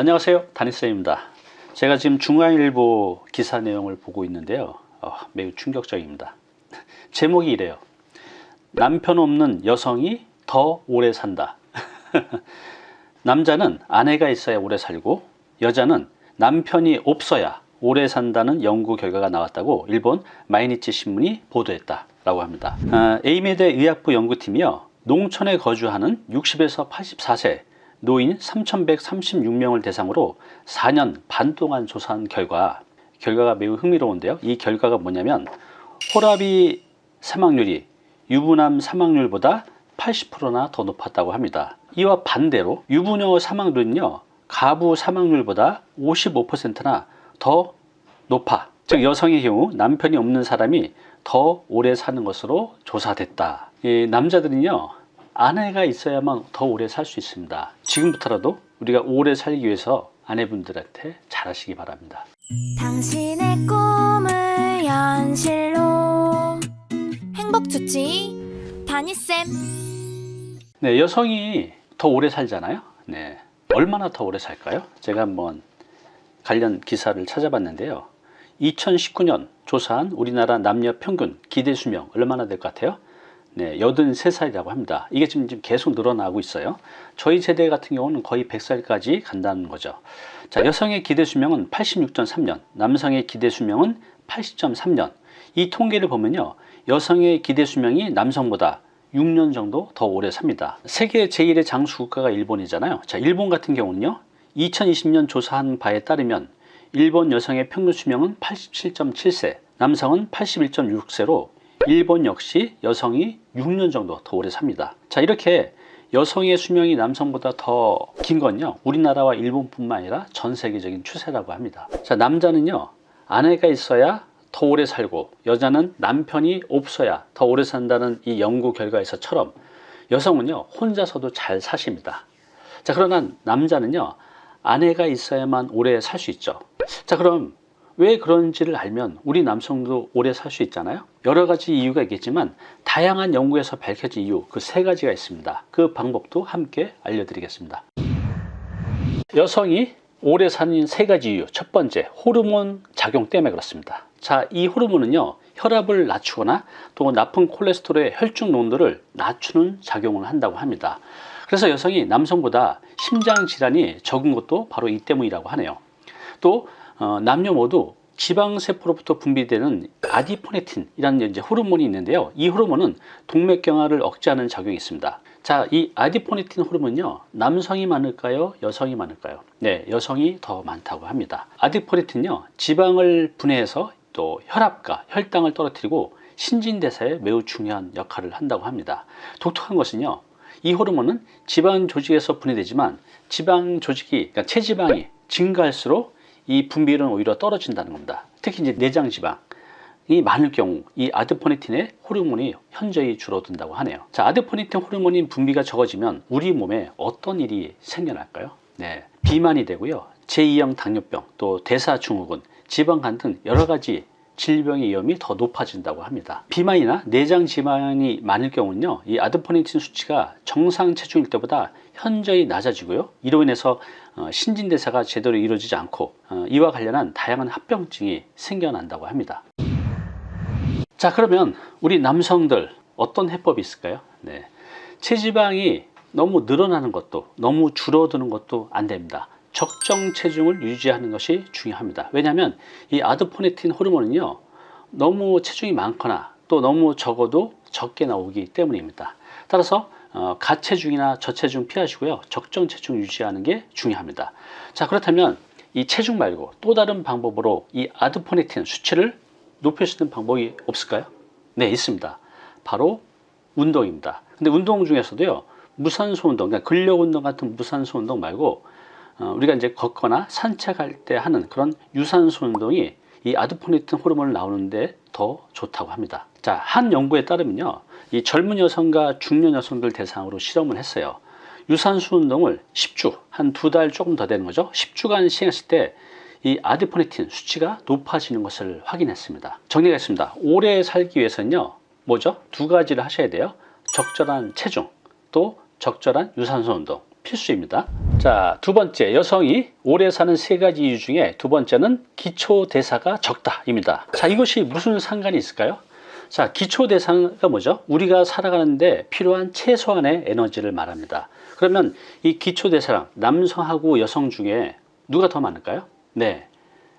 안녕하세요. 다니쌤입니다. 제가 지금 중앙일보 기사 내용을 보고 있는데요. 어, 매우 충격적입니다. 제목이 이래요. 남편 없는 여성이 더 오래 산다. 남자는 아내가 있어야 오래 살고 여자는 남편이 없어야 오래 산다는 연구 결과가 나왔다고 일본 마이니치 신문이 보도했다 라고 합니다. 아, 에히메대 의학부 연구팀이요. 농촌에 거주하는 60에서 84세 노인 3,136명을 대상으로 4년 반 동안 조사한 결과 결과가 매우 흥미로운데요. 이 결과가 뭐냐면 호라비 사망률이 유부남 사망률보다 80%나 더 높았다고 합니다. 이와 반대로 유부녀 사망률은요. 가부 사망률보다 55%나 더 높아. 즉 여성의 경우 남편이 없는 사람이 더 오래 사는 것으로 조사됐다. 이 남자들은요. 아내가 있어야만 더 오래 살 수 있습니다. 지금부터라도 우리가 오래 살기 위해서 아내분들한테 잘하시기 바랍니다. 당신의 꿈을 현실로 행복 주치 다니쌤 네, 여성이 더 오래 살잖아요. 네, 얼마나 더 오래 살까요? 제가 한번 관련 기사를 찾아봤는데요. 2019년 조사한 우리나라 남녀 평균 기대 수명 얼마나 될 것 같아요? 네, 83살이라고 합니다. 이게 지금 계속 늘어나고 있어요. 저희 세대 같은 경우는 거의 100살까지 간다는 거죠. 자, 여성의 기대 수명은 86.3년, 남성의 기대 수명은 80.3년. 이 통계를 보면요. 여성의 기대 수명이 남성보다 6년 정도 더 오래 삽니다. 세계 제1의 장수 국가가 일본이잖아요. 자, 일본 같은 경우는요. 2020년 조사한 바에 따르면 일본 여성의 평균 수명은 87.7세, 남성은 81.6세로 일본 역시 여성이 6년 정도 더 오래 삽니다. 자, 이렇게 여성의 수명이 남성보다 더 긴 건요. 우리나라와 일본뿐만 아니라 전 세계적인 추세라고 합니다. 자, 남자는요. 아내가 있어야 더 오래 살고 여자는 남편이 없어야 더 오래 산다는 이 연구 결과에서처럼 여성은요 혼자서도 잘 사십니다 자 그러나 남자는요 아내가 있어야만 오래 살 수 있죠 자 그럼 왜 그런지를 알면 우리 남성도 오래 살 수 있잖아요. 여러 가지 이유가 있겠지만 다양한 연구에서 밝혀진 이유 그 세 가지가 있습니다. 그 방법도 함께 알려드리겠습니다. 여성이 오래 사는 세 가지 이유. 첫 번째 호르몬 작용 때문에 그렇습니다. 자, 이 호르몬은요, 혈압을 낮추거나 또 나쁜 콜레스테롤의 혈중 농도를 낮추는 작용을 한다고 합니다. 그래서 여성이 남성보다 심장 질환이 적은 것도 바로 이 때문이라고 하네요. 또 어, 남녀 모두 지방세포로부터 분비되는 아디포네틴이라는 이제 호르몬이 있는데요. 이 호르몬은 동맥경화를 억제하는 작용이 있습니다. 자, 이 아디포네틴 호르몬요. 남성이 많을까요? 여성이 많을까요? 네, 여성이 더 많다고 합니다. 아디포네틴요. 지방을 분해해서 또 혈압과 혈당을 떨어뜨리고 신진대사에 매우 중요한 역할을 한다고 합니다. 독특한 것은요. 이 호르몬은 지방 조직에서 분해되지만 지방 조직이 그러니까 체지방이 증가할수록 이 분비율은 오히려 떨어진다는 겁니다. 특히 이제 내장 지방 이 많을 경우 이 아드포네틴의 호르몬이 현저히 줄어든다고 하네요. 자, 아드포네틴 호르몬인 분비가 적어지면 우리 몸에 어떤 일이 생겨날까요? 네, 비만이 되고요. 제2형 당뇨병, 또 대사증후군, 지방간 등 여러 가지 질병의 위험이 더 높아진다고 합니다. 비만이나 내장 지방이 많을 경우는요, 이 아드포네틴 수치가 정상 체중일 때보다 현저히 낮아지고요. 이로 인해서 어, 신진대사가 제대로 이루어지지 않고 어, 이와 관련한 다양한 합병증이 생겨난다고 합니다. 자, 그러면 우리 남성들 어떤 해법이 있을까요? 네. 체지방이 너무 늘어나는 것도 너무 줄어드는 것도 안 됩니다. 적정 체중을 유지하는 것이 중요합니다. 왜냐하면 이 아드포네틴 호르몬은요 너무 체중이 많거나 또 너무 적어도 적게 나오기 때문입니다. 따라서 어, 가체중이나 저체중 피하시고요 적정 체중 유지하는 게 중요합니다. 자 그렇다면 이 체중 말고 또 다른 방법으로 이 아드포네틴 수치를 높일 수 있는 방법이 없을까요? 네 있습니다. 바로 운동입니다. 근데 운동 중에서도요 무산소 운동, 그러니까 근력 운동 같은 무산소 운동 말고 어, 우리가 이제 걷거나 산책할 때 하는 그런 유산소 운동이 이 아드포네틴 호르몬을 나오는데 더 좋다고 합니다. 자, 한 연구에 따르면요. 이 젊은 여성과 중년 여성들 대상으로 실험을 했어요. 유산소 운동을 10주, 한 두 달 조금 더 되는 거죠. 10주간 시행했을 때 이 아드포네틴 수치가 높아지는 것을 확인했습니다. 정리가 있습니다. 오래 살기 위해서는요. 뭐죠? 두 가지를 하셔야 돼요. 적절한 체중, 또 적절한 유산소 운동. 필수입니다. 자, 두 번째, 여성이 오래 사는 세 가지 이유 중에 두 번째는 기초 대사가 적다입니다. 자, 이것이 무슨 상관이 있을까요? 자, 기초 대사가 뭐죠? 우리가 살아가는데 필요한 최소한의 에너지를 말합니다. 그러면 이 기초 대사량, 남성하고 여성 중에 누가 더 많을까요? 네.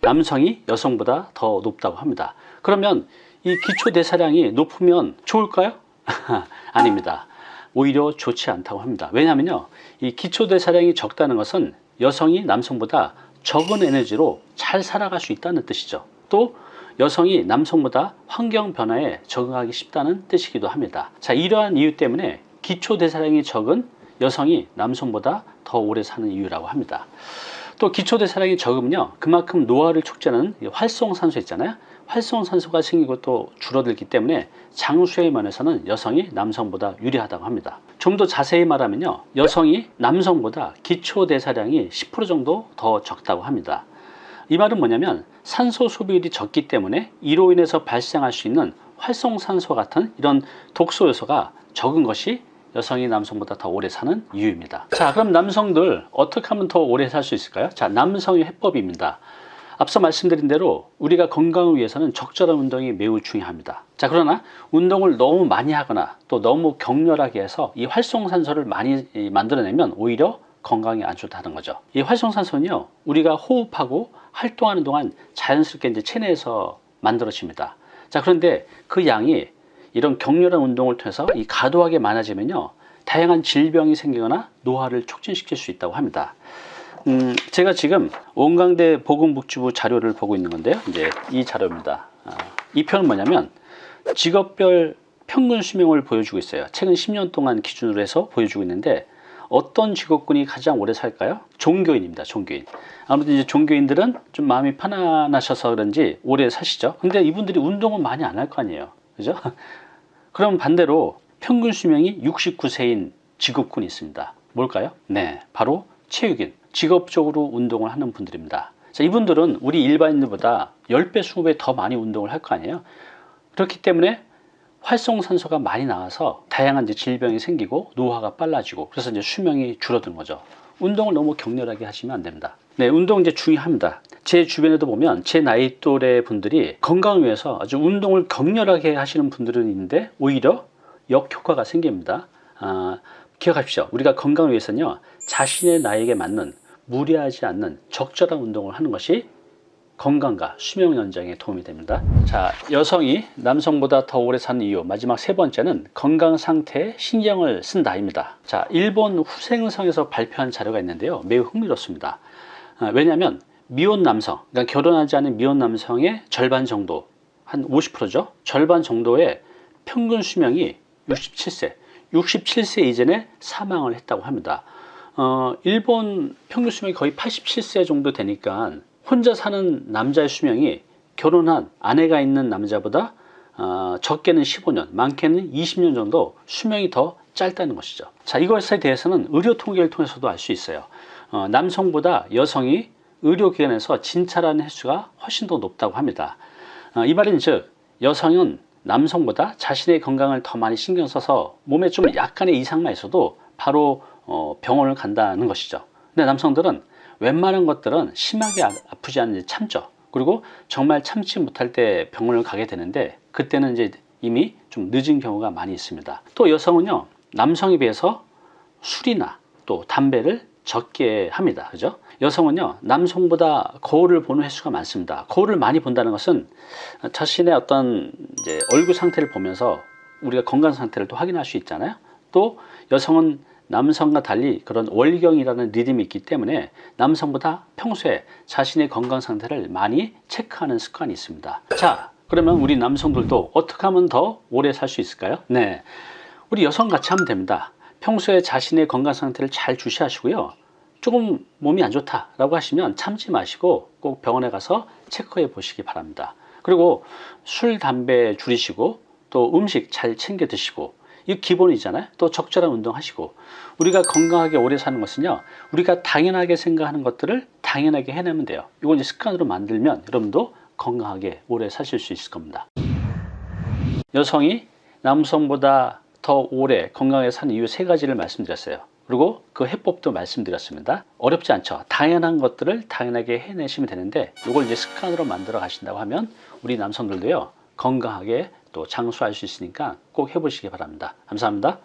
남성이 여성보다 더 높다고 합니다. 그러면 이 기초 대사량이 높으면 좋을까요? 아닙니다. 오히려 좋지 않다고 합니다. 왜냐하면요, 이 기초 대사량이 적다는 것은 여성이 남성보다 적은 에너지로 잘 살아갈 수 있다는 뜻이죠. 또 여성이 남성보다 환경 변화에 적응하기 쉽다는 뜻이기도 합니다. 자, 이러한 이유 때문에 기초 대사량이 적은 여성이 남성보다 더 오래 사는 이유라고 합니다. 또 기초 대사량이 적으면요, 그만큼 노화를 촉진하는 이 활성산소 있잖아요. 활성산소가 생기고 또 줄어들기 때문에 장수의 면에서는 여성이 남성보다 유리하다고 합니다. 좀 더 자세히 말하면요, 여성이 남성보다 기초 대사량이 10% 정도 더 적다고 합니다. 이 말은 뭐냐면 산소 소비율이 적기 때문에 이로 인해서 발생할 수 있는 활성산소 같은 이런 독소 요소가 적은 것이 여성이 남성보다 더 오래 사는 이유입니다. 자, 그럼 남성들 어떻게 하면 더 오래 살 수 있을까요? 자, 남성의 해법입니다. 앞서 말씀드린 대로 우리가 건강을 위해서는 적절한 운동이 매우 중요합니다. 자, 그러나 운동을 너무 많이 하거나 또 너무 격렬하게 해서 이 활성산소를 많이 이, 만들어내면 오히려 건강에 안 좋다는 거죠. 이 활성산소는요, 우리가 호흡하고 활동하는 동안 자연스럽게 이제 체내에서 만들어집니다. 자, 그런데 그 양이 이런 격렬한 운동을 통해서 이 과도하게 많아지면요, 다양한 질병이 생기거나 노화를 촉진시킬 수 있다고 합니다. 음, 제가 지금 원광대 보건복지부 자료를 보고 있는 건데요. 이제 이 자료입니다. 아, 이 표는 뭐냐면 직업별 평균 수명을 보여주고 있어요. 최근 10년 동안 기준으로 해서 보여주고 있는데 어떤 직업군이 가장 오래 살까요? 종교인입니다. 종교인. 아무래도 이제 종교인들은 좀 마음이 편안하셔서 그런지 오래 사시죠. 근데 이분들이 운동은 많이 안 할 거 아니에요. 그죠? 그럼 반대로 평균 수명이 69세인 직업군이 있습니다. 뭘까요? 네, 바로 체육인. 직업적으로 운동을 하는 분들입니다. 자, 이분들은 우리 일반인들보다 10배, 20배 더 많이 운동을 할 거 아니에요. 그렇기 때문에 활성산소가 많이 나와서 다양한 이제 질병이 생기고 노화가 빨라지고 그래서 이제 수명이 줄어드는 거죠. 운동을 너무 격렬하게 하시면 안 됩니다. 네, 운동 이제 중요합니다. 제 주변에도 보면 제 나이 또래 분들이 건강을 위해서 아주 운동을 격렬하게 하시는 분들은 있는데 오히려 역효과가 생깁니다. 아, 기억하십시오. 우리가 건강을 위해서는요, 자신의 나이에 맞는 무리하지 않는 적절한 운동을 하는 것이 건강과 수명 연장에 도움이 됩니다. 자, 여성이 남성보다 더 오래 사는 이유 마지막 세 번째는 건강 상태에 신경을 쓴다 입니다. 자, 일본 후생성에서 발표한 자료가 있는데요. 매우 흥미롭습니다. 아, 왜냐하면 미혼 남성, 그러니까 결혼하지 않은 미혼 남성의 절반 정도, 한 50%죠. 절반 정도의 평균 수명이 67세, 67세 이전에 사망을 했다고 합니다. 어, 일본 평균 수명이 거의 87세 정도 되니까 혼자 사는 남자의 수명이 결혼한 아내가 있는 남자보다 어, 적게는 15년, 많게는 20년 정도 수명이 더 짧다는 것이죠. 자, 이것에 대해서는 의료 통계를 통해서도 알 수 있어요. 어, 남성보다 여성이 의료기관에서 진찰하는 횟수가 훨씬 더 높다고 합니다. 어, 이 말은 즉 여성은 남성보다 자신의 건강을 더 많이 신경 써서 몸에 좀 약간의 이상만 있어도 바로 어, 병원을 간다는 것이죠. 근데 남성들은 웬만한 것들은 심하게 아- 아프지 않는지 참죠. 그리고 정말 참지 못할 때 병원을 가게 되는데 그때는 이제 이미 좀 늦은 경우가 많이 있습니다. 또 여성은요 남성에 비해서 술이나 또 담배를 적게 합니다. 그죠? 여성은요 남성보다 거울을 보는 횟수가 많습니다. 거울을 많이 본다는 것은 자신의 어떤 이제 얼굴 상태를 보면서 우리가 건강 상태를 또 확인할 수 있잖아요. 또 여성은 남성과 달리 그런 월경이라는 리듬이 있기 때문에 남성보다 평소에 자신의 건강 상태를 많이 체크하는 습관이 있습니다. 자, 그러면 우리 남성들도 어떻게 하면 더 오래 살 수 있을까요? 네. 우리 여성 같이 하면 됩니다. 평소에 자신의 건강 상태를 잘 주시하시고요. 조금 몸이 안 좋다라고 하시면 참지 마시고 꼭 병원에 가서 체크해 보시기 바랍니다. 그리고 술, 담배 줄이시고 또 음식 잘 챙겨 드시고 이 기본이잖아요. 또 적절한 운동하시고 우리가 건강하게 오래 사는 것은요. 우리가 당연하게 생각하는 것들을 당연하게 해내면 돼요. 이건 이제 습관으로 만들면 여러분도 건강하게 오래 사실 수 있을 겁니다. 여성이 남성보다 더 오래 건강하게 사는 이유 세 가지를 말씀드렸어요. 그리고 그 해법도 말씀드렸습니다. 어렵지 않죠. 당연한 것들을 당연하게 해내시면 되는데 이걸 이제 습관으로 만들어 가신다고 하면 우리 남성들도요. 건강하게 또 장수할 수 있으니까 꼭 해보시기 바랍니다. 감사합니다.